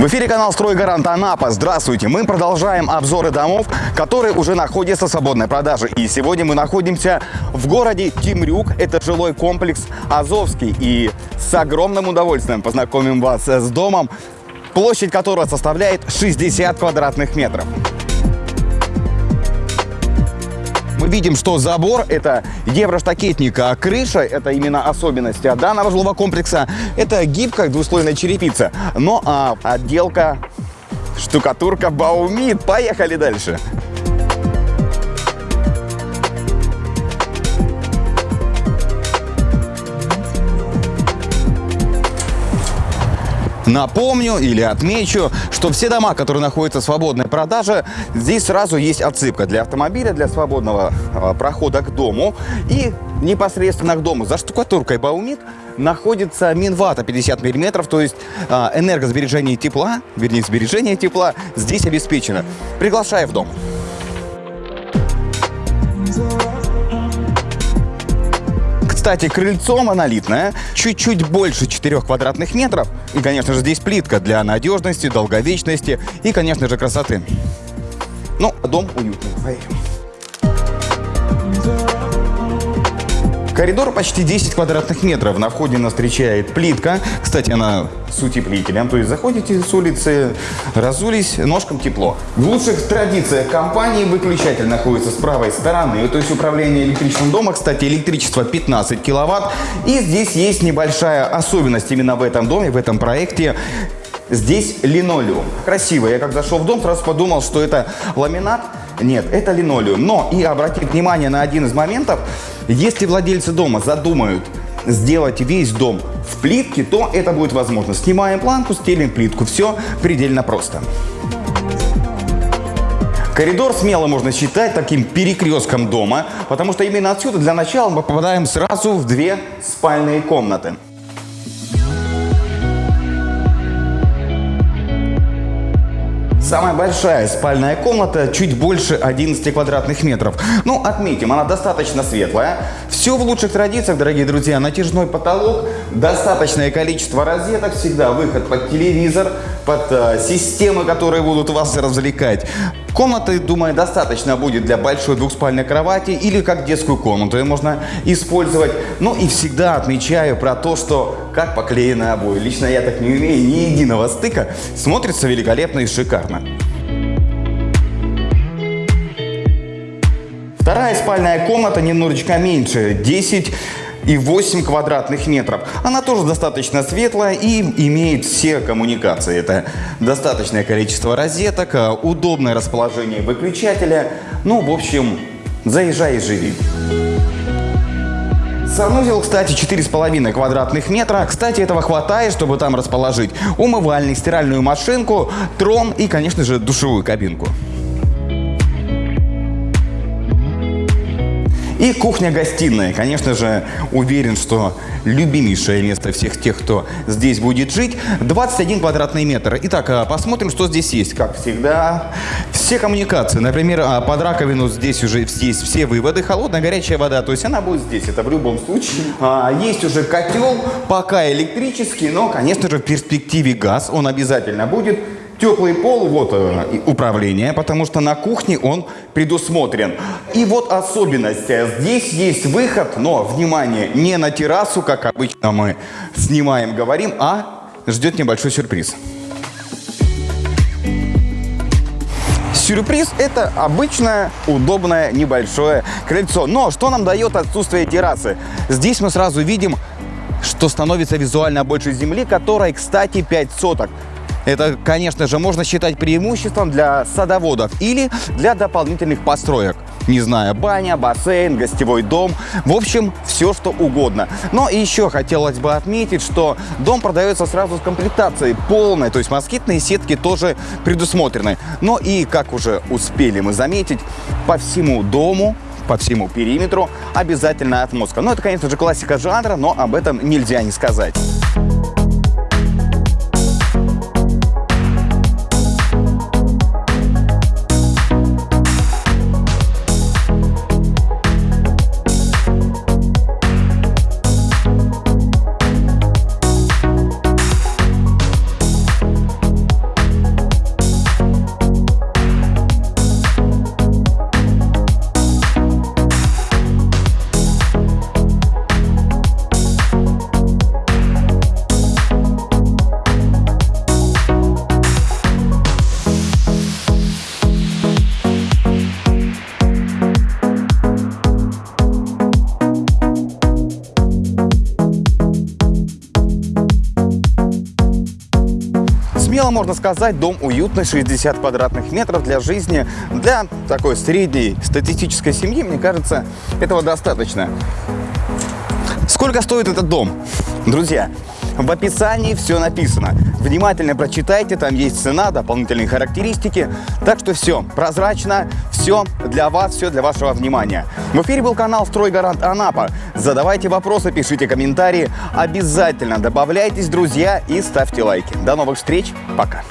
В эфире канал «Стройгарант Анапа». Здравствуйте! Мы продолжаем обзоры домов, которые уже находятся в свободной продаже. И сегодня мы находимся в городе Тимрюк. Это жилой комплекс Азовский. И с огромным удовольствием познакомим вас с домом, площадь которого составляет 60 квадратных метров. Мы видим, что забор – это евроштакетник, а крыша – это именно особенность данного жилого комплекса. Это гибкая двуслойная черепица. Но а, отделка штукатурка Баумит. Поехали дальше. Напомню или отмечу, что все дома, которые находятся в свободной продаже, здесь сразу есть отсыпка для автомобиля, для свободного э, прохода к дому. И непосредственно к дому за штукатуркой Баумит находится Минвата 50 мм, то есть э, энергосбережение тепла, вернее, сбережение тепла здесь обеспечено. Приглашаю в дом. Кстати, крыльцо монолитное, чуть-чуть больше 4 квадратных метров. И, конечно же, здесь плитка для надежности, долговечности и, конечно же, красоты. Ну, дом уютный. Поехали. Коридор почти 10 квадратных метров. На входе нас встречает плитка. Кстати, она с утеплителем. То есть заходите с улицы, разулись, ножкам тепло. В лучших традициях компании выключатель находится с правой стороны. То есть управление электричеством дома. Кстати, электричество 15 киловатт. И здесь есть небольшая особенность именно в этом доме, в этом проекте. Здесь линолеум. Красиво. Я как зашел в дом, сразу подумал, что это ламинат. Нет, это линолеум. Но и обратите внимание на один из моментов. Если владельцы дома задумают сделать весь дом в плитке, то это будет возможно. Снимаем планку, стелим плитку. Все предельно просто. Коридор смело можно считать таким перекрестком дома, потому что именно отсюда для начала мы попадаем сразу в две спальные комнаты. Самая большая спальная комната чуть больше 11 квадратных метров. Ну, отметим, она достаточно светлая. Все в лучших традициях, дорогие друзья. Натяжной потолок, достаточное количество розеток, всегда выход под телевизор, под э, системы, которые будут вас развлекать. Комнаты, думаю, достаточно будет для большой двухспальной кровати или как детскую комнату ее можно использовать. Ну и всегда отмечаю про то, что как поклеены обои. Лично я так не умею, ни единого стыка. Смотрится великолепно и шикарно. Вторая спальная комната немножечко меньше, 10 и 8 квадратных метров. Она тоже достаточно светлая и имеет все коммуникации. Это достаточное количество розеток, э, удобное расположение выключателя. Ну, в общем, заезжай и живи. Санузел, кстати, 4,5 квадратных метра. Кстати, этого хватает, чтобы там расположить умывальник, стиральную машинку, трон и, конечно же, душевую кабинку. И кухня-гостиная. Конечно же, уверен, что любимейшее место всех тех, кто здесь будет жить. 21 квадратный метр. Итак, а, посмотрим, что здесь есть. Как всегда, все коммуникации. Например, а, под раковину здесь уже есть все выводы. Холодная, горячая вода. То есть она будет здесь. Это в любом случае. А, есть уже котел, пока электрический, но, конечно же, в перспективе газ. Он обязательно будет. Теплый пол, вот э, управление, потому что на кухне он предусмотрен. И вот особенность. Здесь есть выход, но, внимание, не на террасу, как обычно мы снимаем, говорим, а ждет небольшой сюрприз. Сюрприз – это обычное, удобное, небольшое крыльцо. Но что нам дает отсутствие террасы? Здесь мы сразу видим, что становится визуально больше земли, которой, кстати, 5 соток. Это, конечно же, можно считать преимуществом для садоводов или для дополнительных построек. Не знаю, баня, бассейн, гостевой дом, в общем, все что угодно. Но еще хотелось бы отметить, что дом продается сразу с комплектацией полной, то есть москитные сетки тоже предусмотрены. Но и, как уже успели мы заметить, по всему дому по всему периметру обязательно отмостка. Ну, это, конечно же, классика жанра, но об этом нельзя не сказать. Можно сказать, дом уютный, 60 квадратных метров для жизни. Для такой средней статистической семьи, мне кажется, этого достаточно. Сколько стоит этот дом? Друзья, в описании все написано. Внимательно прочитайте, там есть цена, дополнительные характеристики. Так что все прозрачно, все для вас, все для вашего внимания. В эфире был канал «Стройгарант Анапа». Задавайте вопросы, пишите комментарии. Обязательно добавляйтесь, друзья, и ставьте лайки. До новых встреч. Пока.